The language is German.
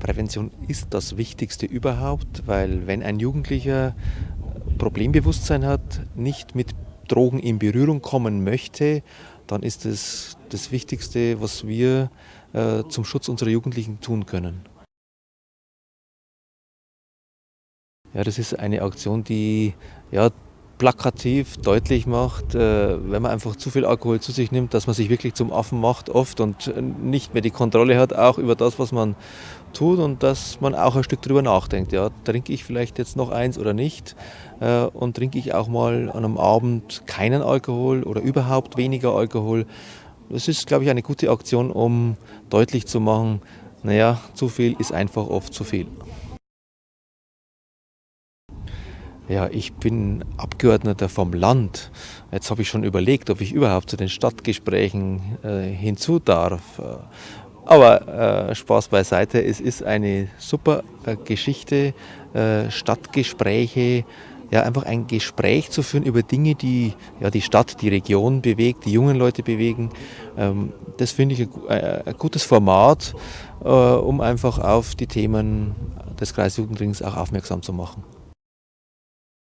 Prävention ist das Wichtigste überhaupt, weil wenn ein Jugendlicher Problembewusstsein hat, nicht mit Drogen in Berührung kommen möchte, dann ist es das Wichtigste, was wir äh, zum Schutz unserer Jugendlichen tun können. Ja, das ist eine Aktion, die ja, plakativ deutlich macht, äh, wenn man einfach zu viel Alkohol zu sich nimmt, dass man sich wirklich zum Affen macht oft und äh, nicht mehr die Kontrolle hat, auch über das, was man tut und dass man auch ein Stück drüber nachdenkt. Ja, trinke ich vielleicht jetzt noch eins oder nicht äh, und trinke ich auch mal an einem Abend keinen Alkohol oder überhaupt weniger Alkohol. Das ist, glaube ich, eine gute Aktion, um deutlich zu machen, naja, zu viel ist einfach oft zu viel. Ja, ich bin Abgeordneter vom Land. Jetzt habe ich schon überlegt, ob ich überhaupt zu den Stadtgesprächen äh, hinzu darf. Aber äh, Spaß beiseite, es ist eine super äh, Geschichte, äh, Stadtgespräche, ja, einfach ein Gespräch zu führen über Dinge, die ja, die Stadt, die Region bewegt, die jungen Leute bewegen. Ähm, das finde ich ein, äh, ein, gutes Format, äh, um einfach auf die Themen des Kreisjugendrings auch aufmerksam zu machen.